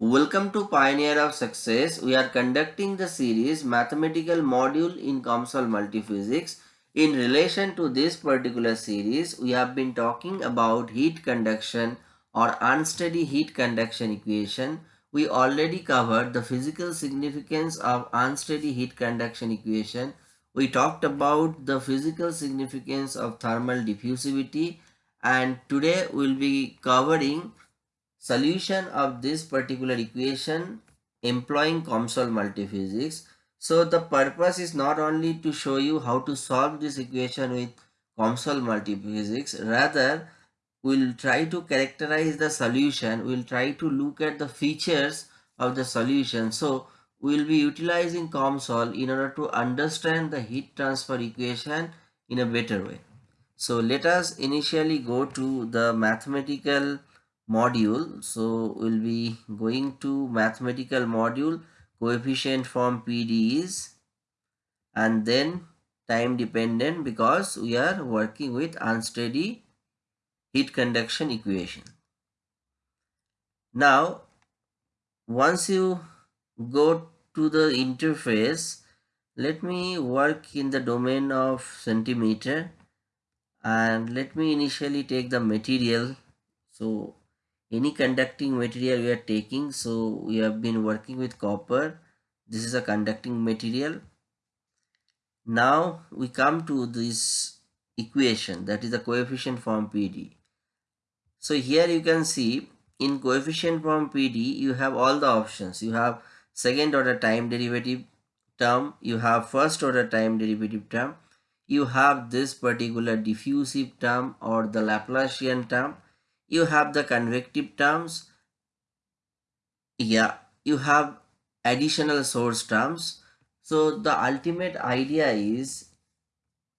Welcome to Pioneer of Success. We are conducting the series Mathematical Module in COMSOL Multiphysics. In relation to this particular series, we have been talking about heat conduction or unsteady heat conduction equation. We already covered the physical significance of unsteady heat conduction equation. We talked about the physical significance of thermal diffusivity and today we will be covering solution of this particular equation employing COMSOL multiphysics. So the purpose is not only to show you how to solve this equation with COMSOL multiphysics, rather we'll try to characterize the solution, we'll try to look at the features of the solution. So we'll be utilizing COMSOL in order to understand the heat transfer equation in a better way. So let us initially go to the mathematical module. So we'll be going to mathematical module. Coefficient form PD is and then time dependent because we are working with unsteady heat conduction equation. Now once you go to the interface let me work in the domain of centimeter and let me initially take the material. So any conducting material we are taking. So we have been working with copper. This is a conducting material. Now we come to this equation. That is the coefficient form PDE so here you can see in coefficient form PDE you have all the options. You have second order time derivative term. You have first order time derivative term. You have this particular diffusive term or the Laplacian term you have the convective terms. Yeah you have additional source terms. So the ultimate idea is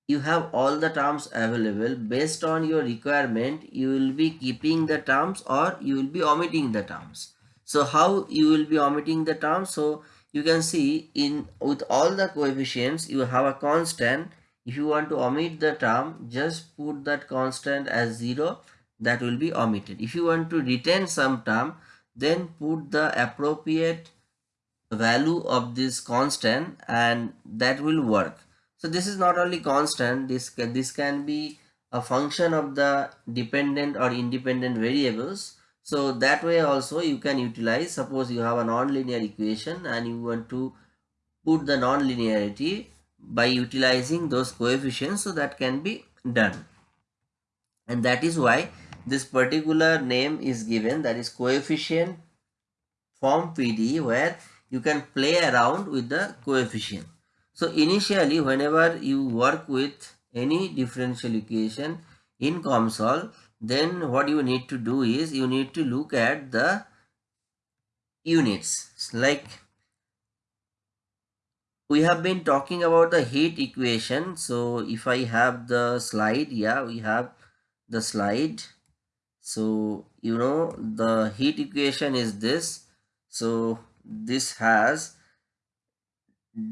you have all the terms available. Based on your requirement you will be keeping the terms or you will be omitting the terms. So how you will be omitting the terms? So you can see in with all the coefficients you have a constant. If you want to omit the term just put that constant as zero that will be omitted. If you want to retain some term, then put the appropriate value of this constant and that will work. So this is not only constant, this this can be a function of the dependent or independent variables. So that way also you can utilize, suppose you have a nonlinear equation and you want to put the nonlinearity by utilizing those coefficients so that can be done and that is why this particular name is given that is coefficient form PDE where you can play around with the coefficient. So initially whenever you work with any differential equation in COMSOL then what you need to do is you need to look at the units. Like we have been talking about the heat equation. So if I have the slide yeah we have the slide so you know the heat equation is this. So this has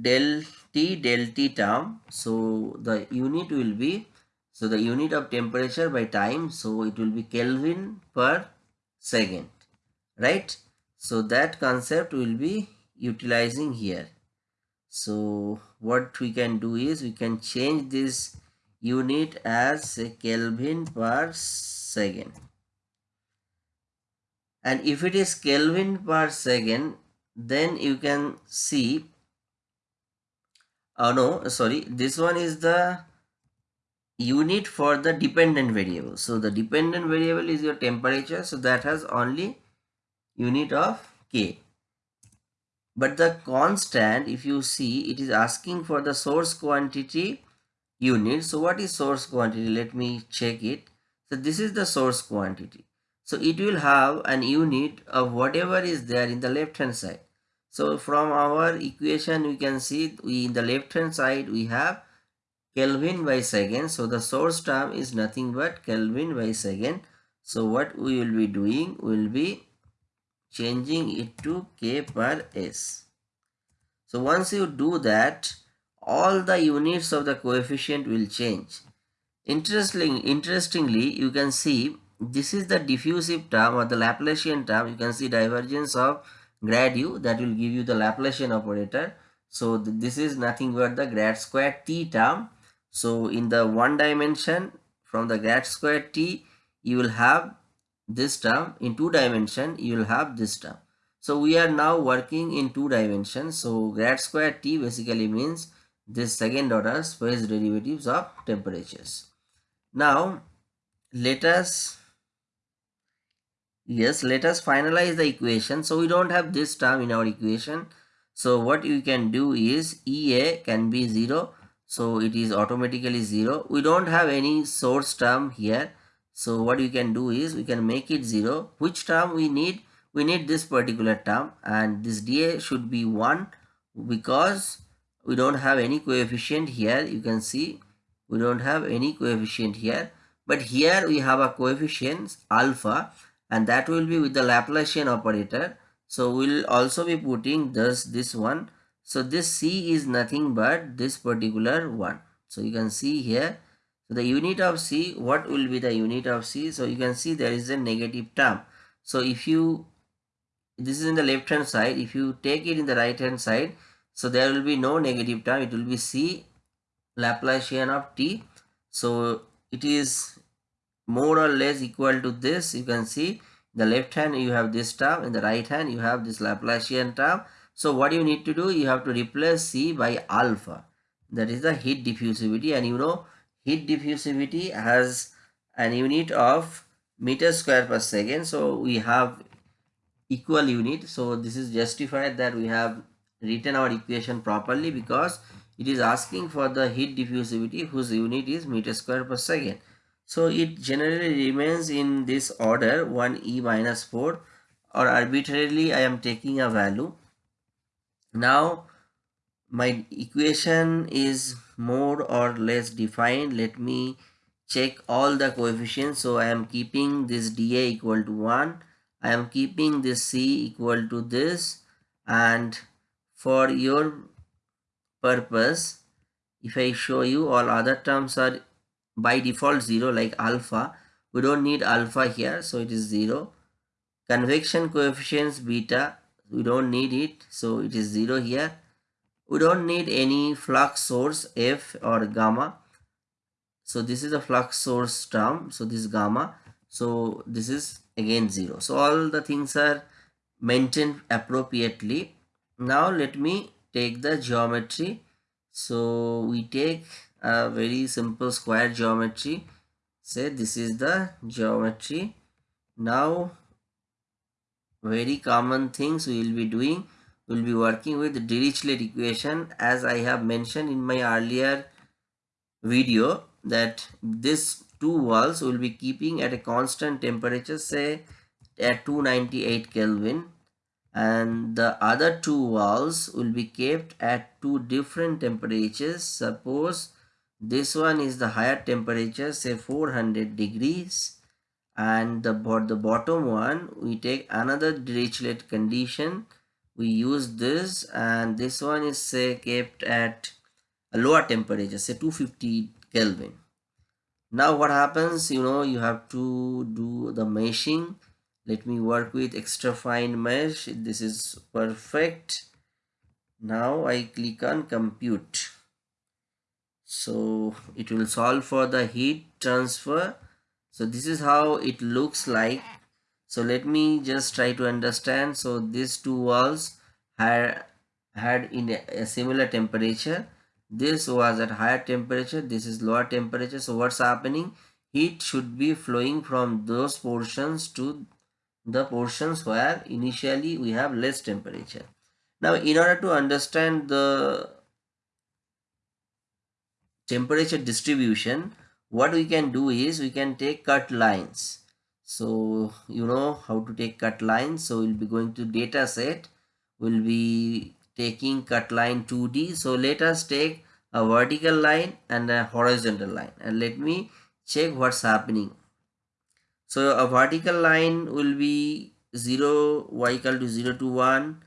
del t del t term. So the unit will be so the unit of temperature by time so it will be kelvin per second right? So that concept will be utilizing here. So what we can do is we can change this unit as kelvin per second and if it is Kelvin per second then you can see oh no sorry this one is the unit for the dependent variable. So the dependent variable is your temperature. So that has only unit of k. But the constant if you see it is asking for the source quantity unit. So what is source quantity? Let me check it. So this is the source quantity so it will have an unit of whatever is there in the left hand side. So from our equation we can see we in the left hand side we have Kelvin by second. So the source term is nothing but Kelvin by second. So what we will be doing will be changing it to K per S. So once you do that all the units of the coefficient will change. Interestingly, interestingly you can see this is the diffusive term or the Laplacian term. You can see divergence of grad u that will give you the Laplacian operator. So th this is nothing but the grad square t term. So in the one dimension from the grad square t you will have this term in two dimension you will have this term. So we are now working in two dimensions. So grad square t basically means this second order space derivatives of temperatures. Now let us yes let us finalize the equation. So we don't have this term in our equation. So what you can do is ea can be 0 so it is automatically 0 we don't have any source term here. So what you can do is we can make it 0 which term we need? We need this particular term. And this dA should be 1 because we don't have any coefficient here. You can see we don't have any coefficient here. But here we have a coefficient alpha and that will be with the Laplacian operator. So we'll also be putting this, this one. So this C is nothing but this particular one. So you can see here. So the unit of C, what will be the unit of C? So you can see there is a negative term. So if you, this is in the left hand side, if you take it in the right hand side, so there will be no negative term. It will be C Laplacian of T. So it is more or less equal to this. You can see the left hand you have this term. In the right hand you have this Laplacian term. So what you need to do you have to replace C by alpha. That is the heat diffusivity. And you know heat diffusivity has an unit of meter square per second. So we have equal unit. So this is justified that we have written our equation properly because it is asking for the heat diffusivity whose unit is meter square per second so it generally remains in this order 1e minus 4 or arbitrarily I am taking a value. Now my equation is more or less defined. Let me check all the coefficients. So I am keeping this dA equal to 1. I am keeping this C equal to this and for your purpose if I show you all other terms are by default 0 like alpha. We don't need alpha here so it is 0 convection coefficients beta we don't need it so it is 0 here. We don't need any flux source f or gamma. So this is a flux source term so this gamma. So this is again 0 so all the things are maintained appropriately. Now let me take the geometry. So we take a very simple square geometry. Say this is the geometry. Now very common things we will be doing. We will be working with Dirichlet equation. As I have mentioned in my earlier video that this two walls will be keeping at a constant temperature say at 298 Kelvin. And the other two walls will be kept at two different temperatures. Suppose this one is the higher temperature say 400 degrees. And the, the bottom one we take another Dirichlet condition. We use this and this one is say kept at a lower temperature say 250 Kelvin. Now what happens you know you have to do the meshing. Let me work with extra fine mesh. This is perfect. Now I click on compute so it will solve for the heat transfer. So this is how it looks like. So let me just try to understand. So these two walls had had in a, a similar temperature. This was at higher temperature. This is lower temperature. So what's happening? Heat should be flowing from those portions to the portions where initially we have less temperature. Now in order to understand the temperature distribution what we can do is we can take cut lines. So you know how to take cut lines. So we'll be going to data set. We'll be taking cut line 2d so let us take a vertical line and a horizontal line. And let me check what's happening. So a vertical line will be 0 y equal to 0 to 1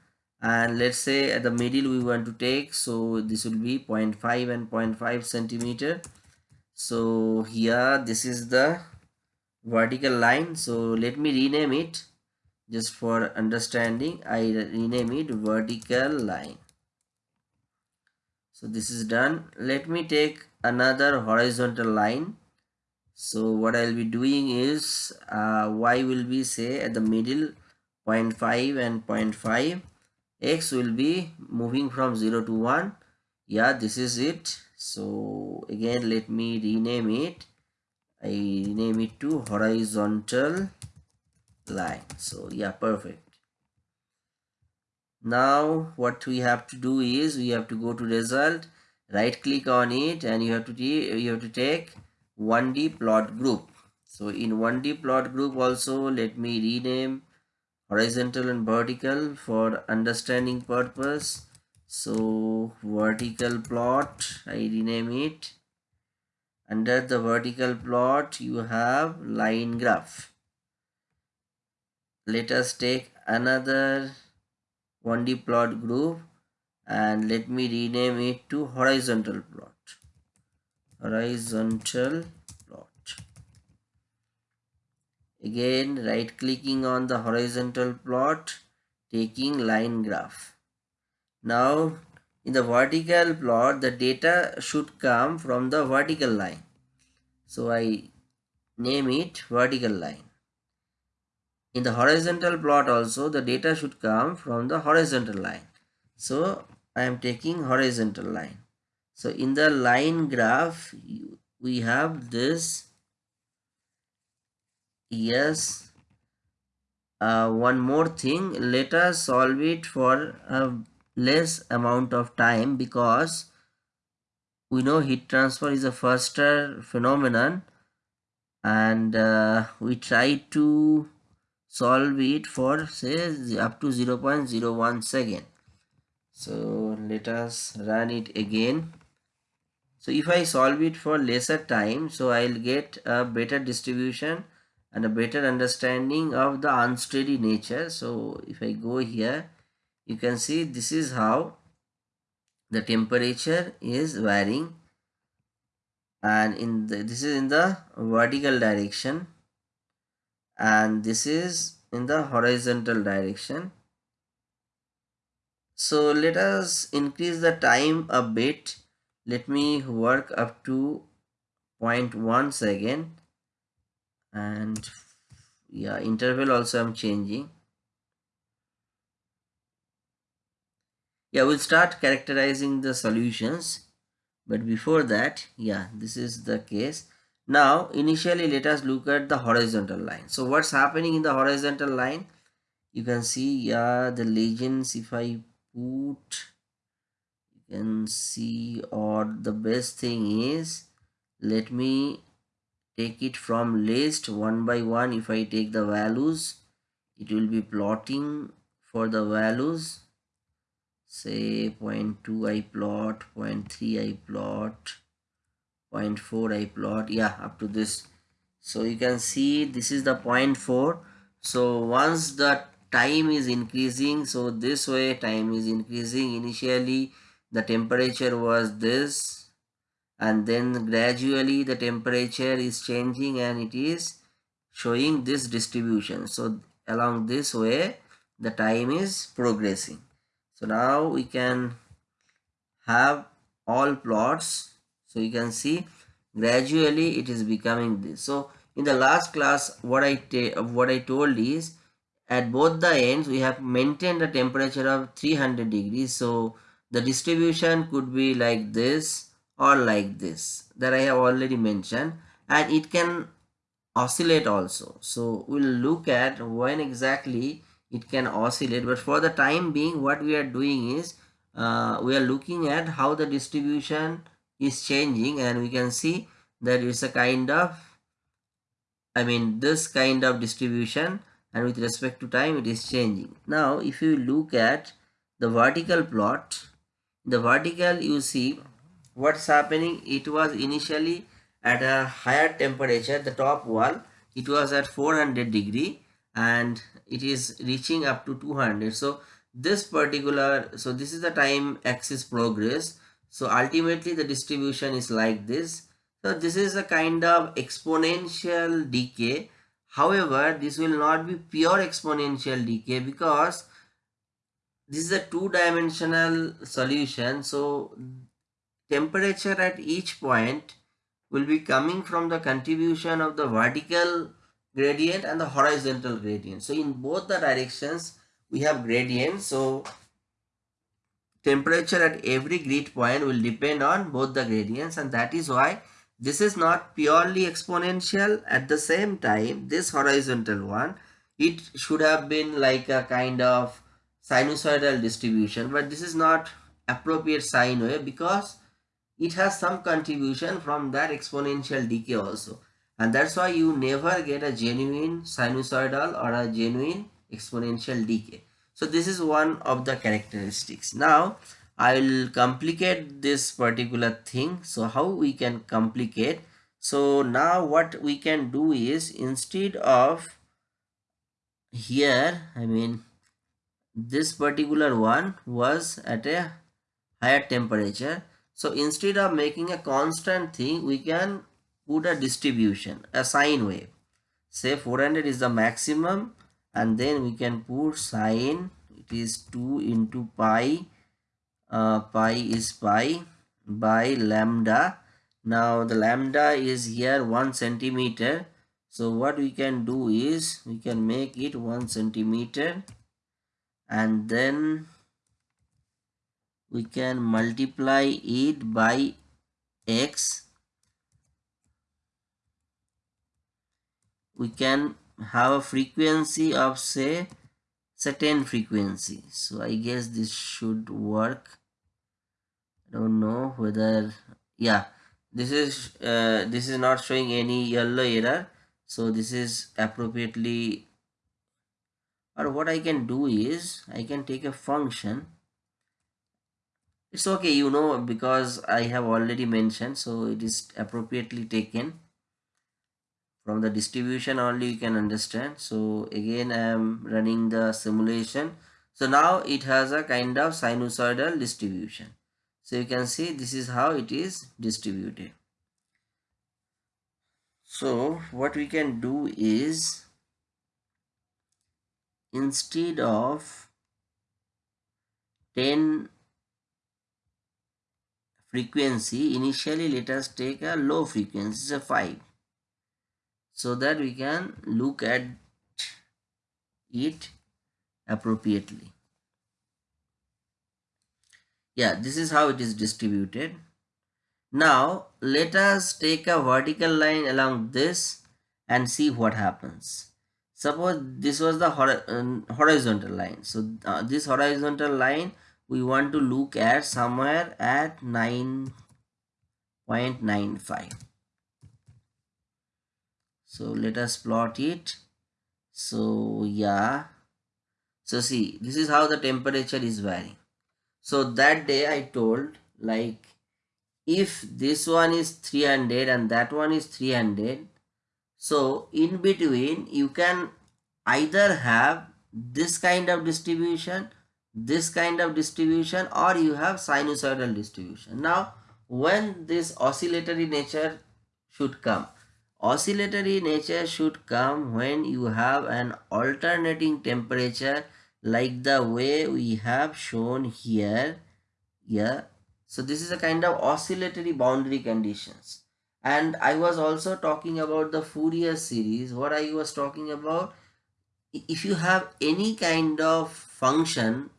and let's say at the middle we want to take so this will be 0.5 and 0.5 centimeter. So here this is the vertical line. So let me rename it. Just for understanding I rename it vertical line. So this is done. Let me take another horizontal line. So what I'll be doing is uh, y will be say at the middle 0.5 and 0.5 x will be moving from 0 to 1 yeah this is it. So again let me rename it. I rename it to horizontal line. So yeah perfect. Now what we have to do is we have to go to result right click on it and you have to you have to take 1d plot group. So in 1d plot group also let me rename horizontal and vertical for understanding purpose. So vertical plot i rename it. Under the vertical plot you have line graph. Let us take another 1d plot group and let me rename it to horizontal plot. Horizontal plot again right clicking on the horizontal plot taking line graph. Now in the vertical plot the data should come from the vertical line. So i name it vertical line. In the horizontal plot also the data should come from the horizontal line. So i am taking horizontal line. So in the line graph we have this yes. Uh, one more thing. Let us solve it for a less amount of time because we know heat transfer is a faster phenomenon and uh, we try to solve it for say up to 0 0.01 second. So let us run it again. So if I solve it for lesser time so I'll get a better distribution and a better understanding of the unsteady nature. So if I go here you can see this is how the temperature is varying. And in the, this is in the vertical direction. And this is in the horizontal direction. So let us increase the time a bit. Let me work up to 0.1 second and yeah interval also i'm changing. Yeah we'll start characterizing the solutions. But before that yeah this is the case. Now initially let us look at the horizontal line. So what's happening in the horizontal line? You can see yeah the legends if i put you can see or the best thing is let me take it from list one by one if i take the values it will be plotting for the values say 0.2 I plot, 0.3 I plot, 0.4 I plot, yeah, up to this. So you can see this is the 0.4. So once the time is increasing, so this way time is increasing. Initially the temperature was this and then gradually the temperature is changing and it is showing this distribution. So along this way the time is progressing. So now we can have all plots. So you can see gradually it is becoming this. So in the last class what i what i told is at both the ends we have maintained a temperature of 300 degrees. So the distribution could be like this or like this that i have already mentioned and it can oscillate also so we'll look at when exactly it can oscillate but for the time being what we are doing is uh, we are looking at how the distribution is changing and we can see that it's a kind of I mean this kind of distribution and with respect to time it is changing. Now if you look at the vertical plot, the vertical you see what's happening? It was initially at a higher temperature the top wall. It was at 400 degree and it is reaching up to 200 so this particular so this is the time axis progress. So ultimately the distribution is like this. So this is a kind of exponential decay. However, this will not be pure exponential decay because this is a two-dimensional solution. So temperature at each point will be coming from the contribution of the vertical gradient and the horizontal gradient. So in both the directions we have gradient. So temperature at every grid point will depend on both the gradients and that is why this is not purely exponential at the same time this horizontal one it should have been like a kind of sinusoidal distribution but this is not appropriate sine wave because it has some contribution from that exponential decay also. And that's why you never get a genuine sinusoidal or a genuine exponential decay. So this is one of the characteristics. Now I will complicate this particular thing. So how we can complicate? So now what we can do is instead of here I mean this particular one was at a higher temperature so instead of making a constant thing we can put a distribution a sine wave. Say 400 is the maximum and then we can put sine it is 2 into pi uh, pi is pi by lambda. Now the lambda is here one centimeter. So what we can do is we can make it one centimeter and then we can multiply it by x. We can have a frequency of say certain frequency. So i guess this should work. I don't know whether yeah this is uh, this is not showing any yellow error. So this is appropriately or what i can do is i can take a function it's okay you know because i have already mentioned so it is appropriately taken. From the distribution only you can understand. So again i am running the simulation. So now it has a kind of sinusoidal distribution. So you can see this is how it is distributed. So what we can do is instead of 10 frequency initially let us take a low frequency a 5 so that we can look at it appropriately. Yeah this is how it is distributed. Now let us take a vertical line along this and see what happens. Suppose this was the um, horizontal line. So uh, this horizontal line we want to look at somewhere at 9.95 so let us plot it. So yeah. So see this is how the temperature is varying. So that day i told like if this one is 300 and that one is 300 so in between you can either have this kind of distribution this kind of distribution or you have sinusoidal distribution now when this oscillatory nature should come Oscillatory nature should come when you have an alternating temperature like the way we have shown here. Yeah. So this is a kind of oscillatory boundary conditions. And I was also talking about the Fourier series. What I was talking about, if you have any kind of function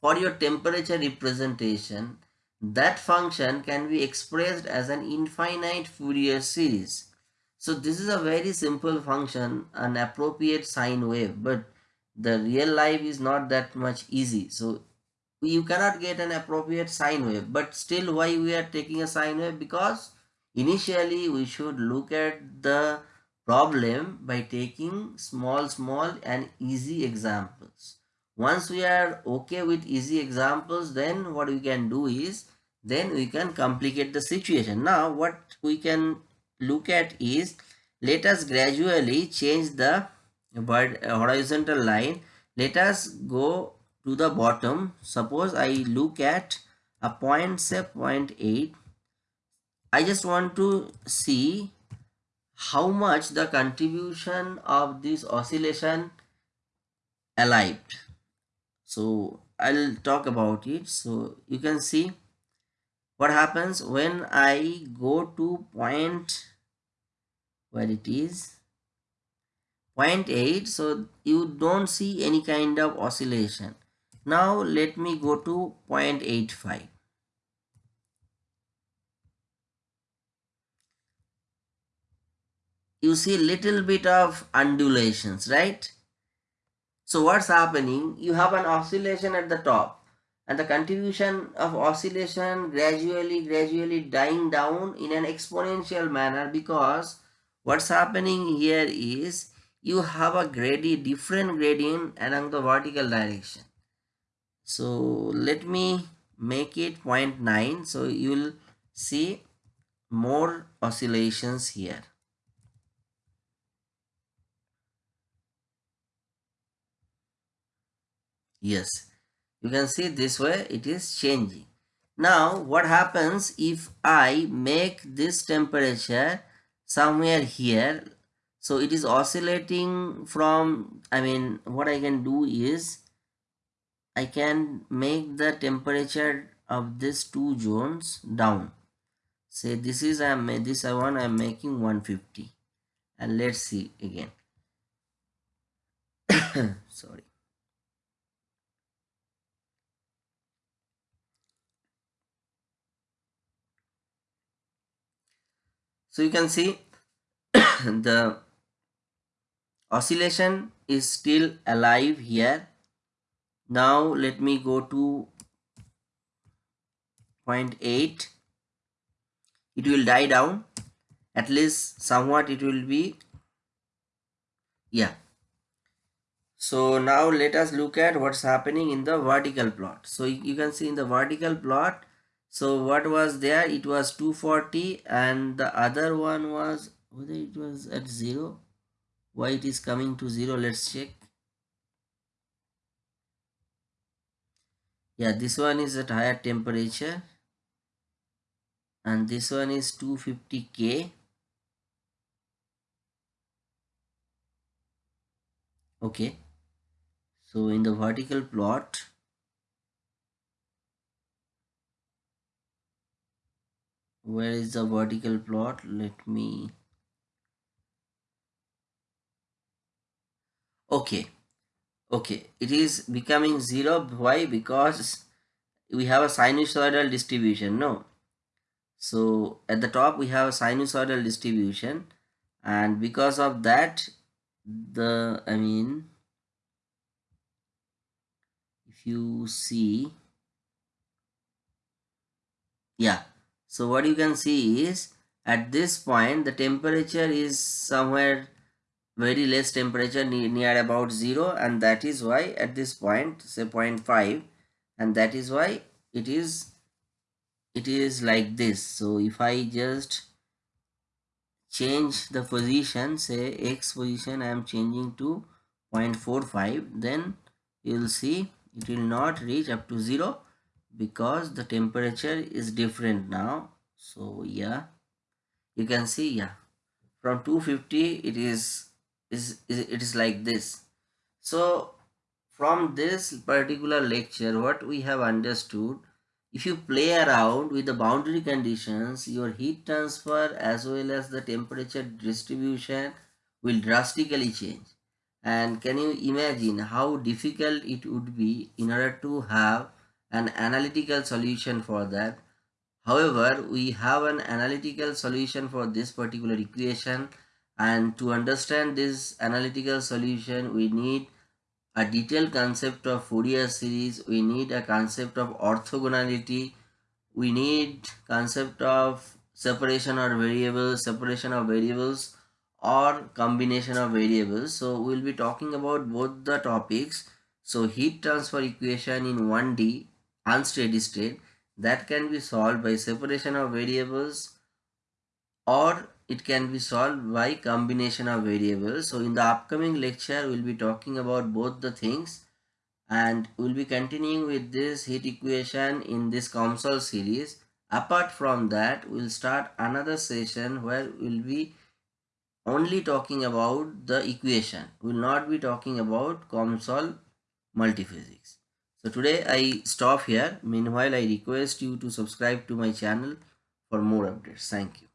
for your temperature representation, that function can be expressed as an infinite Fourier series so this is a very simple function, an appropriate sine wave, but the real life is not that much easy. So you cannot get an appropriate sine wave, but still why we are taking a sine wave? Because initially we should look at the problem by taking small, small and easy examples. Once we are okay with easy examples, then what we can do is, then we can complicate the situation. Now what we can look at is let us gradually change the uh, horizontal line. Let us go to the bottom. Suppose i look at a point say 0.8 i just want to see how much the contribution of this oscillation aligned so I'll talk about it. So you can see what happens when I go to point where it is. 0.8 so you don't see any kind of oscillation. Now let me go to 0.85 you see little bit of undulations right so what's happening? You have an oscillation at the top and the contribution of oscillation gradually gradually dying down in an exponential manner because what's happening here is you have a gradient different gradient along the vertical direction. So let me make it 0.9 so you will see more oscillations here yes. You can see this way it is changing. Now what happens if i make this temperature somewhere here? So it is oscillating from i mean what i can do is i can make the temperature of these two zones down. Say this is i made this i want i'm making 150 and let's see again. Sorry so you can see the oscillation is still alive here. Now let me go to 0.8 it will die down. At least somewhat it will be yeah. So now let us look at what's happening in the vertical plot. So you can see in the vertical plot so what was there? It was 240 and the other one was whether it was at zero? Why it is coming to zero? Let's check. Yeah this one is at higher temperature and this one is 250k okay. So in the vertical plot where is the vertical plot? Let me okay. Okay. It is becoming zero. Why? Because we have a sinusoidal distribution no? So at the top we have a sinusoidal distribution. And because of that the i mean if you see yeah so what you can see is at this point the temperature is somewhere very less temperature near about 0 and that is why at this point say 0.5 and that is why it is it is like this. So if I just change the position say x position I am changing to 0.45 then you will see it will not reach up to 0 because the temperature is different now. So yeah you can see yeah from 250 it is is, is it is like this. So from this particular lecture what we have understood if you play around with the boundary conditions your heat transfer as well as the temperature distribution will drastically change. And can you imagine how difficult it would be in order to have an analytical solution for that. However we have an analytical solution for this particular equation and to understand this analytical solution we need a detailed concept of Fourier series we need a concept of orthogonality we need concept of separation of variables separation of variables or combination of variables. So we'll be talking about both the topics. So heat transfer equation in 1d unsteady state that can be solved by separation of variables or it can be solved by combination of variables so in the upcoming lecture we'll be talking about both the things and we'll be continuing with this heat equation in this COMSOL series apart from that we'll start another session where we'll be only talking about the equation. We will not be talking about COMSOL multiphysics. So today I stop here. Meanwhile, I request you to subscribe to my channel for more updates. Thank you.